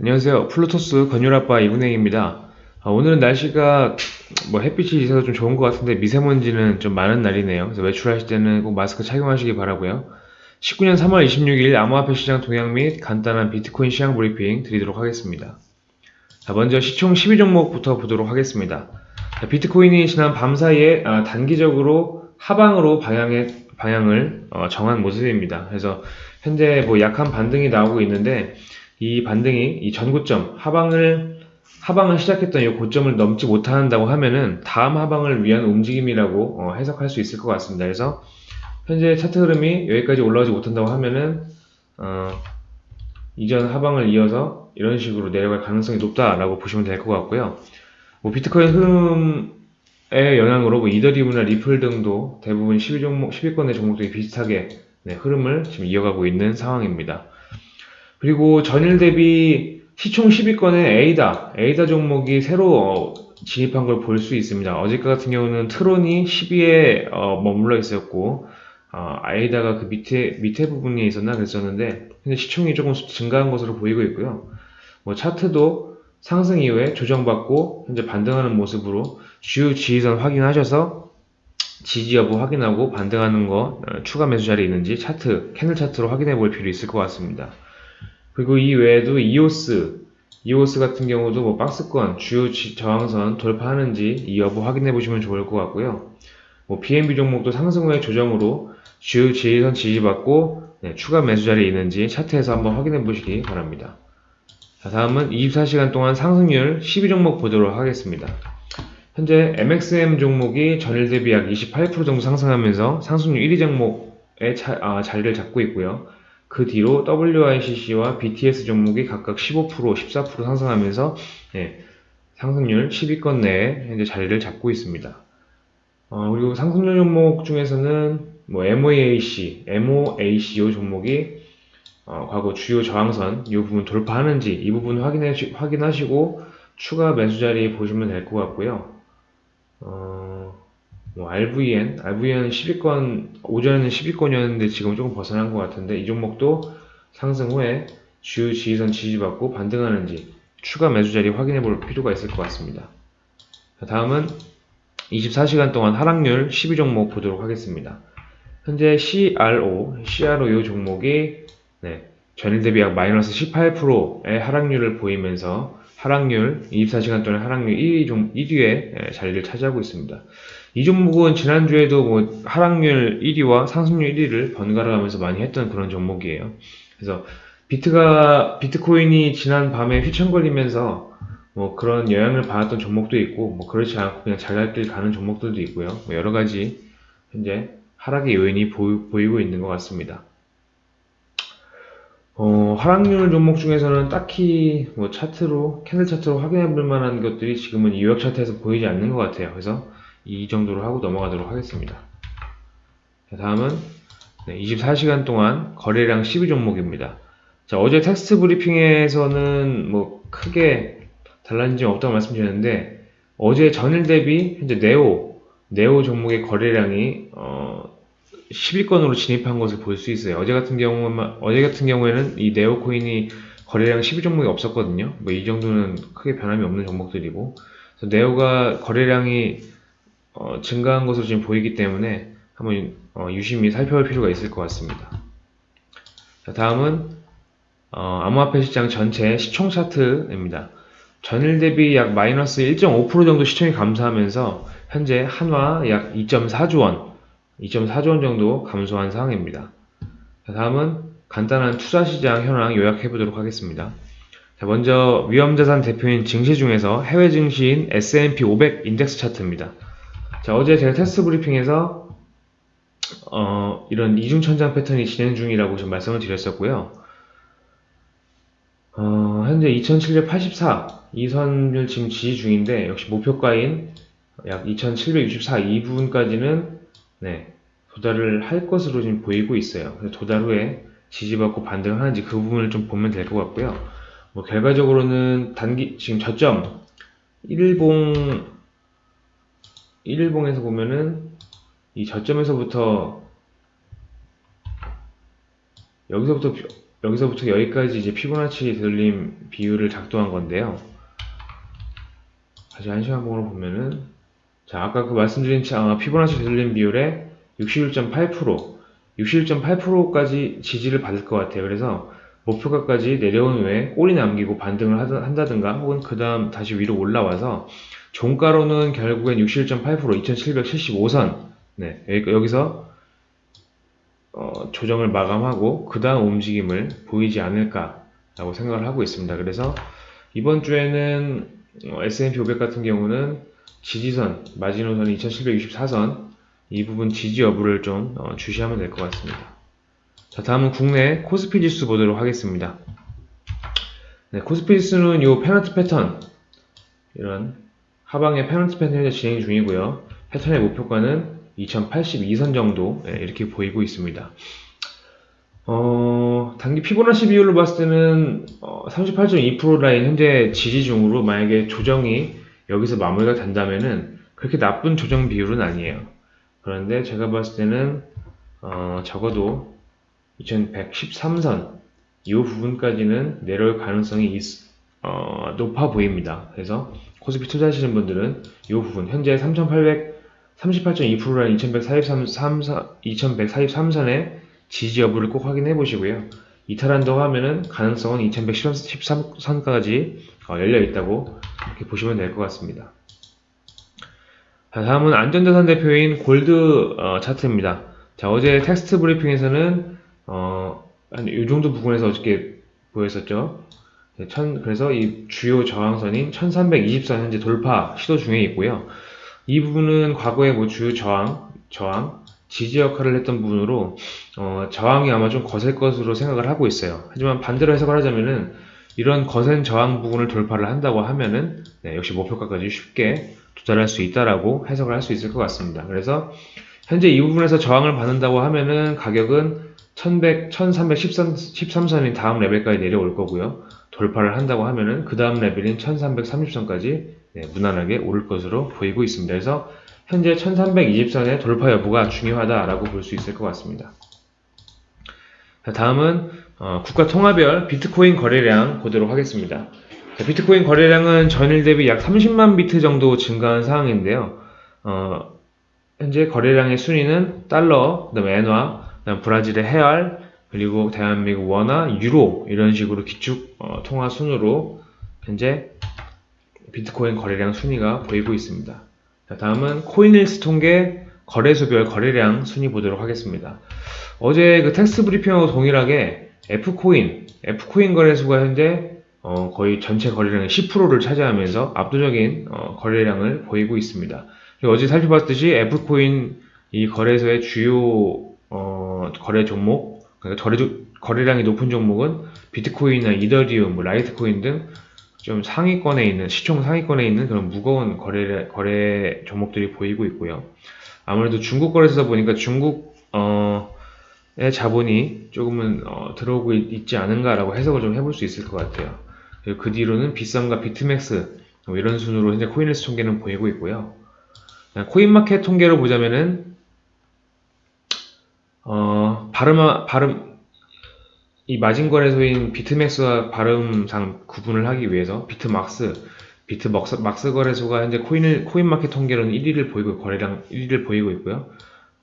안녕하세요. 플루토스 건율아빠 이분행입니다. 아, 오늘은 날씨가 뭐 햇빛이 있어서 좀 좋은 것 같은데 미세먼지는 좀 많은 날이네요. 그래서 외출하실 때는 꼭 마스크 착용하시기 바라고요. 19년 3월 26일 암호화폐 시장 동향 및 간단한 비트코인 시장 브리핑 드리도록 하겠습니다. 자, 먼저 시총 12종목부터 보도록 하겠습니다. 자, 비트코인이 지난 밤 사이에 아, 단기적으로 하방으로 방향의, 방향을 어, 정한 모습입니다. 그래서 현재 뭐 약한 반등이 나오고 있는데 이 반등이 이 전고점 하방을 하방을 시작했던 이 고점을 넘지 못한다고 하면은 다음 하방을 위한 움직임이라고 어, 해석할 수 있을 것 같습니다. 그래서 현재 차트 흐름이 여기까지 올라오지 못한다고 하면은 어, 이전 하방을 이어서 이런 식으로 내려갈 가능성이 높다라고 보시면 될 것 같고요. 뭐 비트코인 흐름의 영향으로 뭐 이더리움이나 리플 등도 대부분 12종목, 10위권의 종목들이 비슷하게 네, 흐름을 지금 이어가고 있는 상황입니다. 그리고 전일 대비 시총 10위권의 에이다, 에이다 종목이 새로 어, 진입한 걸 볼 수 있습니다. 어제 같은 경우는 트론이 10위에 어, 머물러 있었고, 어, 에이다가 그 밑에, 밑에 부분에 있었나 그랬었는데, 근데 시총이 조금 증가한 것으로 보이고 있고요. 뭐 차트도 상승 이후에 조정받고, 현재 반등하는 모습으로 주요 지지선 확인하셔서 지지 여부 확인하고 반등하는 거 어, 추가 매수 자리 있는지 차트, 캔들 차트로 확인해 볼 필요 있을 것 같습니다. 그리고 이 외에도 이오스, 이오스 같은 경우도 뭐 박스권 주요 저항선 돌파하는지 이 여부 확인해 보시면 좋을 것 같고요. 뭐 BNB 종목도 상승 후의 조정으로 주요 지지선 지지받고 네, 추가 매수 자리에 있는지 차트에서 한번 확인해 보시기 바랍니다. 자, 다음은 24시간 동안 상승률 12종목 보도록 하겠습니다. 현재 MXM 종목이 전일 대비 약 28% 정도 상승하면서 상승률 1위 종목의 차, 아, 자리를 잡고 있고요. 그 뒤로 WICC와 BTS 종목이 각각 15%, 14% 상승하면서 예, 상승률 10위권 내에 현재 자리를 잡고 있습니다. 어, 그리고 상승률 종목 중에서는 뭐 MOAC, MOACO 종목이 어, 과거 주요 저항선 이 부분 돌파하는지 이 부분 확인해, 확인하시고 추가 매수 자리 보시면 될 것 같고요. 어, 뭐 RVN, RVN 10위권, 오전에는 10위권이었는데 지금 조금 벗어난 것 같은데 이 종목도 상승 후에 주요 지지선 지지받고 반등하는지 추가 매수 자리 확인해 볼 필요가 있을 것 같습니다. 다음은 24시간 동안 하락률 12종목 보도록 하겠습니다. 현재 CRO, CRO 이 종목이 네, 전일 대비 약 마이너스 18%의 하락률을 보이면서 하락률, 24시간 동안 하락률 1위, 종, 1위에 자리를 차지하고 있습니다. 이 종목은 지난주에도 뭐 하락률 1위와 상승률 1위를 번갈아 가면서 많이 했던 그런 종목이에요. 그래서 비트가, 비트코인이 지난 밤에 휘청거리면서 뭐 그런 영향을 받았던 종목도 있고, 뭐 그렇지 않고 그냥 자갈길 가는 종목들도 있고요. 뭐 여러 가지 현재 하락의 요인이 보이, 고 있는 것 같습니다. 어, 하락률 종목 중에서는 딱히 뭐 차트로, 캔들 차트로 확인해 볼 만한 것들이 지금은 이 요약 차트에서 보이지 않는 것 같아요. 그래서 이 정도로 하고 넘어가도록 하겠습니다. 자, 다음은 네, 24시간 동안 거래량 12종목입니다. 자, 어제 텍스트 브리핑에서는 뭐 크게 달라진 점 없다고 말씀드렸는데 어제 전일 대비 현재 네오 네오 종목의 거래량이 어, 10위권으로 진입한 것을 볼 수 있어요. 어제 같은 경우 어제 같은 경우에는 이 네오 코인이 거래량 12 종목이 없었거든요. 뭐 이 정도는 크게 변함이 없는 종목들이고 네오가 거래량이 어, 증가한 것으로 지금 보이기 때문에 한번 어, 유심히 살펴볼 필요가 있을 것 같습니다. 자, 다음은 어, 암호화폐 시장 전체 시총 차트입니다. 전일 대비 약 마이너스 1.5% 정도 시총이 감소하면서 현재 한화 약 2.4조 원, 2.4조 원 정도 감소한 상황입니다. 자, 다음은 간단한 투자 시장 현황 요약해 보도록 하겠습니다. 자, 먼저 위험자산 대표인 증시 중에서 해외 증시인 S&P 500 인덱스 차트입니다. 자, 어제 제가 텍스트 브리핑에서 어, 이런 이중천장 패턴이 진행 중이라고 좀 말씀을 드렸었고요. 어, 현재 2784 이 선을 지금 지지 중인데 역시 목표가인 약 2764이 부분까지는 네, 도달을 할 것으로 지금 보이고 있어요. 도달 후에 지지받고 반등하는지 그 부분을 좀 보면 될 것 같고요. 뭐 결과적으로는 단기 지금 저점 1봉 1일봉에서 보면은 이 저점에서부터 여기서부터 여기서부터 여기까지 이제 피보나치 되돌림 비율을 작동한 건데요. 다시 한 시간 봉으로 보면은 자 아까 그 말씀드린 차- 어, 피보나치 되돌림 비율의 61.8% 61.8%까지 지지를 받을 것 같아요. 그래서 목표가까지 내려온 후에 꼬리 남기고 반등을 한다든가 혹은 그 다음 다시 위로 올라와서 종가로는 결국엔 61.8% 2775선 네, 여기- 여기서 어, 조정을 마감하고 그 다음 움직임을 보이지 않을까 라고 생각을 하고 있습니다. 그래서 이번 주에는 어, S&P 500 같은 경우는 지지선, 마지노선 2764선 이 부분 지지 여부를 좀 어, 주시하면 될 것 같습니다. 자, 다음은 국내 코스피 지수 보도록 하겠습니다. 네, 코스피 지수는 요 페넌트 패턴 이런 하방의 페넌트 패턴이 진행 중이고요. 패턴의 목표가는 2082선 정도 예, 이렇게 보이고 있습니다. 어, 단기 피보나치 비율로 봤을 때는 어, 38.2% 라인 현재 지지 중으로 만약에 조정이 여기서 마무리가 된다면은 그렇게 나쁜 조정 비율은 아니에요. 그런데 제가 봤을 때는 어, 적어도 2113선 이 부분까지는 내려올 가능성이 있- 어, 높아 보입니다. 그래서 코스피 투자하시는 분들은 이 부분 현재 3800 38.2%라는 2143, 2143선의 지지 여부를 꼭 확인해 보시고요. 이탈한다고 하면은 가능성은 2113선까지 열려 있다고 이렇게 보시면 될 것 같습니다. 자, 다음은 안전자산 대표인 골드 어, 차트입니다. 자, 어제 텍스트 브리핑에서는 어, 한이 정도 부분에서 어저께 보였었죠. 네, 천- 그래서 이 주요 저항선인 1320선 현재 돌파 시도 중에 있고요. 이 부분은 과거에 뭐 주요 저항, 저항, 지지 역할을 했던 부분으로 어, 저항이 아마 좀 거셀 것으로 생각을 하고 있어요. 하지만 반대로 해석을 하자면은 이런 거센 저항 부분을 돌파를 한다고 하면은 네, 역시 목표가까지 쉽게 도달할 수 있다라고 해석을 할 수 있을 것 같습니다. 그래서 현재 이 부분에서 저항을 받는다고 하면은 가격은 1100, 1313선인 다음 레벨까지 내려올 거고요. 돌파를 한다고 하면은 그 다음 레벨인 1330선까지 네, 무난하게 오를 것으로 보이고 있습니다. 그래서 현재 1320선의 돌파 여부가 중요하다라고 볼 수 있을 것 같습니다. 자, 다음은 어, 국가 통화별 비트코인 거래량 보도록 하겠습니다. 자, 비트코인 거래량은 전일 대비 약 30만 비트 정도 증가한 상황인데요. 어, 현재 거래량의 순위는 달러, 그다음에 엔화, 그다음 브라질의 헤알, 그리고 대한민국 원화, 유로 이런 식으로 기축 어, 통화 순으로 현재 비트코인 거래량 순위가 보이고 있습니다. 자, 다음은 코인힐스 통계 거래소별 거래량 순위 보도록 하겠습니다. 어제 그 텍스트 브리핑하고 동일하게 FCoin, FCoin 거래소가 현재 어, 거의 전체 거래량의 10%를 차지하면서 압도적인 어, 거래량을 보이고 있습니다. 어제 살펴봤듯이 F코인 이 거래소의 주요 어, 거래 종목, 그러니까 거래, 거래량이 높은 종목은 비트코인이나 이더리움, 뭐 라이트코인 등 좀 상위권에 있는 시총 상위권에 있는 그런 무거운 거래 거래 종목들이 보이고 있고요. 아무래도 중국 거래소다 보니까 중국 어의 자본이 조금은 어, 들어오고 있, 지 않은가라고 해석을 좀 해볼 수 있을 것 같아요. 그 뒤로는 비썸과 비트맥스 뭐 이런 순으로 현재 코인리스 통계는 보이고 있고요. 코인마켓 통계로 보자면은 어 발음 발음 이 마진거래소인 비트맥스와 발음상 구분을 하기 위해서 비트막스, 비트막스 막스 거래소가 현재 코인을, 코인마켓 통계로는 1위를 보이고 거래량 1위를 보이고 있고요.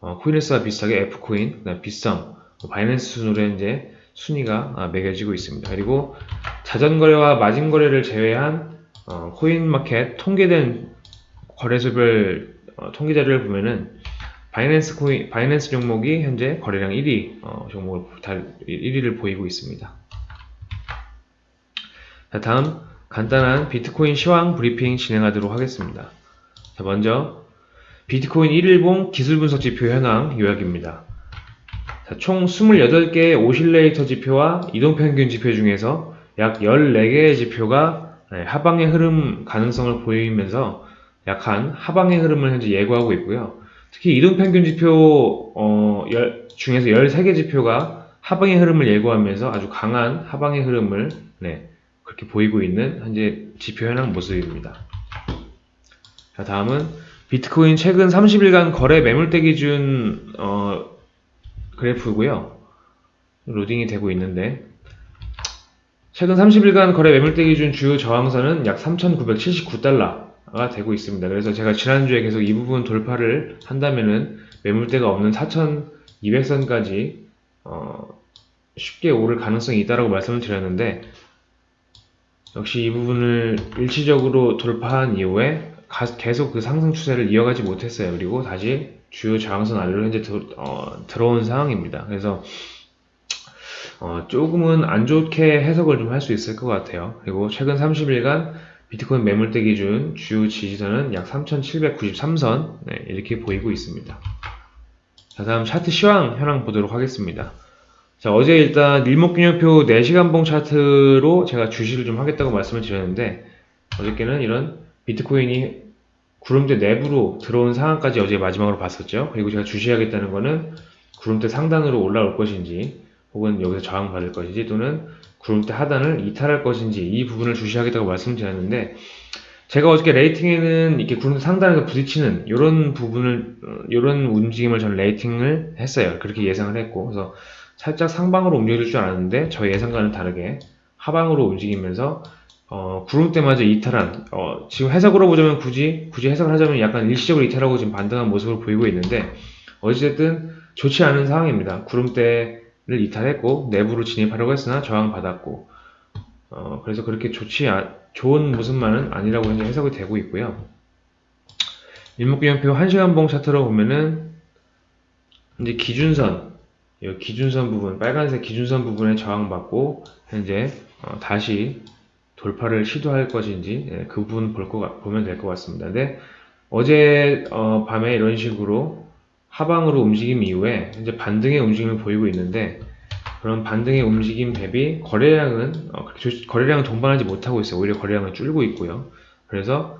어, 코인에스와 비슷하게 F코인, 비썸, 뭐 바이낸스 순으로 현재 순위가 아, 매겨지고 있습니다. 그리고 자전거래와 마진거래를 제외한 어, 코인마켓 통계된 거래소별 어, 통계 자료를 보면은 바이낸스 코인, 바이낸스 종목이 현재 거래량 1위 어, 종목을 달 1위를 보이고 있습니다. 자, 다음 간단한 비트코인 시황 브리핑 진행하도록 하겠습니다. 자, 먼저 비트코인 1일봉 기술 분석 지표 현황 요약입니다. 자, 총 28개의 오실레이터 지표와 이동평균 지표 중에서 약 14개의 지표가 네, 하방의 흐름 가능성을 보이면서 약한 하방의 흐름을 현재 예고하고 있고요. 특히 이동평균 지표 어, 열, 중에서 13개 지표가 하방의 흐름을 예고하면서 아주 강한 하방의 흐름을 네, 그렇게 보이고 있는 현재 지표 현황 모습입니다. 자, 다음은 비트코인 최근 30일간 거래 매물대 기준 어, 그래프고요. 로딩이 되고 있는데 최근 30일간 거래 매물대 기준 주요 저항선은 약 3,979달러가 되고 있습니다. 그래서 제가 지난주에 계속 이 부분 돌파를 한다면은 매물대가 없는 4,200선까지 어, 쉽게 오를 가능성이 있다라고 말씀을 드렸는데 역시 이 부분을 일시적으로 돌파한 이후에 가- 계속 그 상승 추세를 이어가지 못했어요. 그리고 다시 주요 저항선 아래로 현재 들, 어, 들어온 상황입니다. 그래서 어, 조금은 안 좋게 해석을 좀 할 수 있을 것 같아요. 그리고 최근 30일간 비트코인 매물대 기준 주요 지지선은 약 3,793선 이렇게 보이고 있습니다. 자, 다음 차트 시황 현황 보도록 하겠습니다. 자, 어제 일단 일목균형표 4시간봉 차트로 제가 주시를 좀 하겠다고 말씀을 드렸는데 어저께는 이런 비트코인이 구름대 내부로 들어온 상황까지 어제 마지막으로 봤었죠. 그리고 제가 주시하겠다는 거는 구름대 상단으로 올라올 것인지 혹은 여기서 저항받을 것인지 또는 구름대 하단을 이탈할 것인지 이 부분을 주시하겠다고 말씀드렸는데 제가 어저께 rating에는 이렇게 구름대 상단에서 부딪히는 이런 부분을 이런 움직임을 저는 rating을 했어요. 그렇게 예상을 했고 그래서 살짝 상방으로 움직일 줄 알았는데 저희 예상과는 다르게 하방으로 움직이면서 어, 구름대마저 이탈한 어, 지금 해석으로 보자면 굳이 굳이 해석을 하자면 약간 일시적으로 이탈하고 지금 반등한 모습을 보이고 있는데 어찌됐든 좋지 않은 상황입니다. 구름대를 이탈했고 내부로 진입하려고 했으나 저항받았고 어, 그래서 그렇게 좋지 아, 좋은 모습만은 아니라고 현재 해석이 되고 있고요. 일목균형표 1시간봉 차트로 보면은 이제 기준선 이 기준선 부분 빨간색 기준선 부분에 저항받고 현재 어, 다시 돌파를 시도할 것인지 예, 그 부분 볼 거, 보면 될 것 같습니다. 근데 어제 어, 밤에 이런 식으로 하방으로 움직임 이후에 현재 반등의 움직임을 보이고 있는데 그런 반등의 움직임 대비 거래량은 어, 거래량을 동반하지 못하고 있어요. 오히려 거래량은 줄고 있고요. 그래서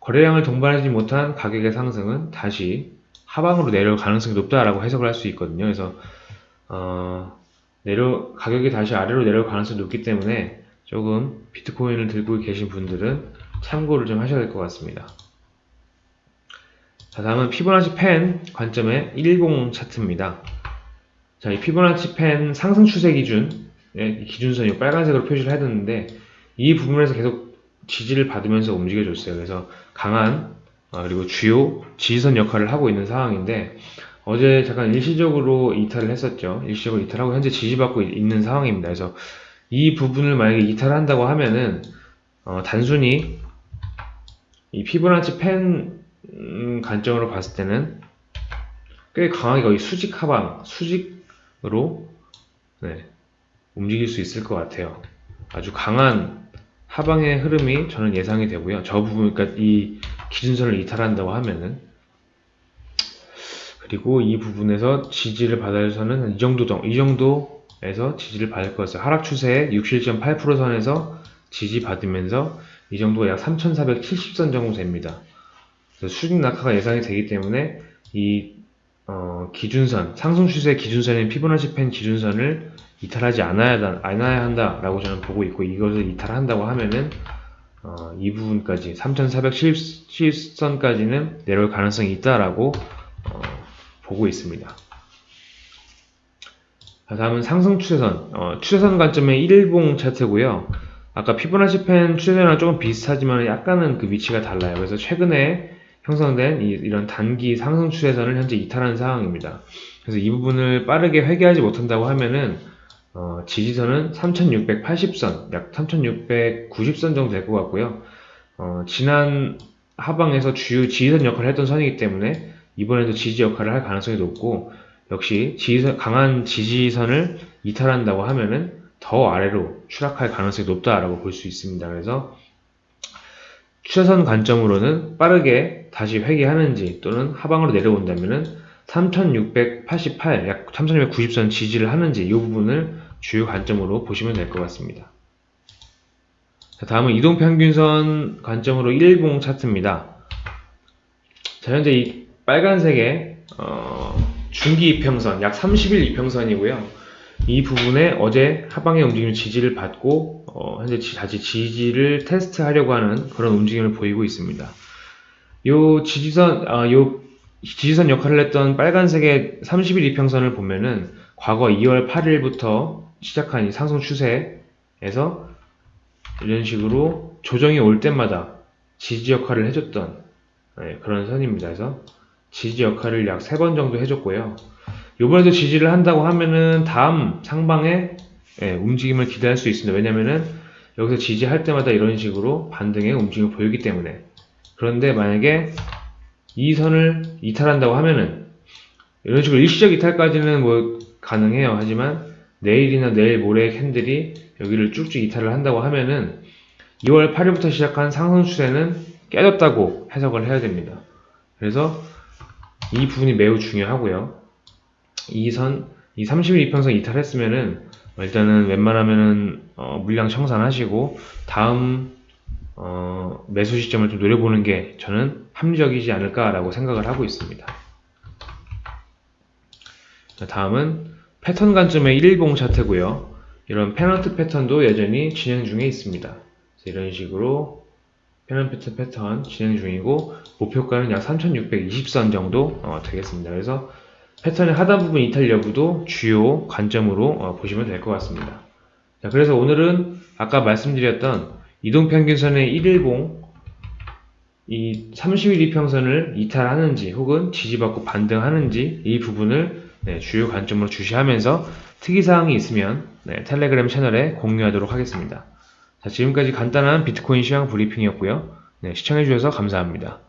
거래량을 동반하지 못한 가격의 상승은 다시 하방으로 내려올 가능성이 높다라고 해석을 할 수 있거든요. 그래서 어, 내려 가격이 다시 아래로 내려올 가능성이 높기 때문에 조금 비트코인을 들고 계신 분들은 참고를 좀 하셔야 될 것 같습니다. 자, 다음은 피보나치 펜 관점의 110 차트입니다. 자, 이 피보나치 펜 상승 추세 기준, 예, 이 기준선 이 빨간색으로 표시를 해뒀는데, 이 부분에서 계속 지지를 받으면서 움직여줬어요. 그래서 강한, 아, 그리고 주요 지지선 역할을 하고 있는 상황인데, 어제 잠깐 일시적으로 이탈을 했었죠. 일시적으로 이탈하고 현재 지지받고 있- 있는 상황입니다. 그래서 이 부분을 만약에 이탈한다고 하면은 어, 단순히 이 피보나치 펜 음, 관점으로 봤을 때는 꽤 강하게 거의 수직 하방, 수직으로 네, 움직일 수 있을 것 같아요. 아주 강한 하방의 흐름이 저는 예상이 되고요. 저 부분, 그러니까 이 기준선을 이탈한다고 하면은 그리고 이 부분에서 지지를 받아서는 한이 정도, 정- 이 정도 에서 지지를 받을 것 같아요. 하락 추세의 67.8% 선에서 지지 받으면서 이 정도가 약 3,470선 정도 됩니다. 수직 낙하가 예상이 되기 때문에 이 어, 기준선, 상승 추세의 기준선인 피보나치 펜 기준선을 이탈하지 않아야, 다- 않아야 한다라고 저는 보고 있고 이것을 이탈한다고 하면은 어, 이 부분까지 3,470선까지는 내려올 가능성이 있다라고 어, 보고 있습니다. 자, 다음은 상승 추세선, 어, 추세선 관점의 1일봉 차트고요. 아까 피보나치 펜 추세선이랑 조금 비슷하지만 약간은 그 위치가 달라요. 그래서 최근에 형성된 이, 이런 단기 상승 추세선을 현재 이탈한 상황입니다. 그래서 이 부분을 빠르게 회귀하지 못한다고 하면은 어, 지지선은 3680선, 약 3690선 정도 될 것 같고요. 어, 지난 하방에서 주요 지지선 역할을 했던 선이기 때문에 이번에도 지지 역할을 할 가능성이 높고 역시 지지선, 강한 지지선을 이탈한다고 하면은 더 아래로 추락할 가능성이 높다라고 볼 수 있습니다. 그래서 추세선 관점으로는 빠르게 다시 회귀하는지 또는 하방으로 내려온다면은 3688, 약 3690선 지지를 하는지 이 부분을 주요 관점으로 보시면 될 것 같습니다. 자, 다음은 이동평균선 관점으로 1봉 차트입니다. 자, 현재 이 빨간색의 어, 중기 이평선, 약 30일 이평선이고요. 이 부분에 어제 하방의 움직임 지지를 받고 어, 현재 지- 다시 지지를 테스트하려고 하는 그런 움직임을 보이고 있습니다. 요 지지선, 아, 요 지지선 역할을 했던 빨간색의 30일 이평선을 보면은 과거 2월 8일부터 시작한 이 상승 추세에서 이런 식으로 조정이 올 때마다 지지 역할을 해줬던 네, 그런 선입니다. 그래서 지지 역할을 약세번 정도 해줬고요. 이번에도 지지를 한다고 하면은 다음 상방의 예, 움직임을 기대할 수 있습니다. 왜냐면은 여기서 지지할 때마다 이런 식으로 반등의 움직임을 보이기 때문에 그런데 만약에 이 선을 이탈한다고 하면은 이런 식으로 일시적 이탈까지는 뭐 가능해요. 하지만 내일이나 내일 모레 캔들이 여기를 쭉쭉 이탈을 한다고 하면은 2월 8일부터 시작한 상승 추세는 깨졌다고 해석을 해야 됩니다. 그래서 이 부분이 매우 중요하고요. 이 선, 이 30일 이평선 이탈했으면은 일단은 웬만하면은 어, 물량 청산하시고 다음 어, 매수 시점을 좀 노려보는 게 저는 합리적이지 않을까라고 생각을 하고 있습니다. 자, 다음은 패턴 관점의 1봉 차트고요. 이런 페넌트 패턴도 여전히 진행 중에 있습니다. 이런 식으로 페넌트 패턴 진행 중이고 목표가는 약 3620선 정도 어, 되겠습니다. 그래서 패턴의 하단 부분 이탈 여부도 주요 관점으로 어, 보시면 될 것 같습니다. 자, 그래서 오늘은 아까 말씀드렸던 이동평균선의 1일봉 이 30일 이평선을 이탈하는지 혹은 지지받고 반등하는지 이 부분을 네, 주요 관점으로 주시하면서 특이사항이 있으면 네, 텔레그램 채널에 공유하도록 하겠습니다. 자, 지금까지 간단한 비트코인 시황 브리핑이었고요. 네, 시청해주셔서 감사합니다.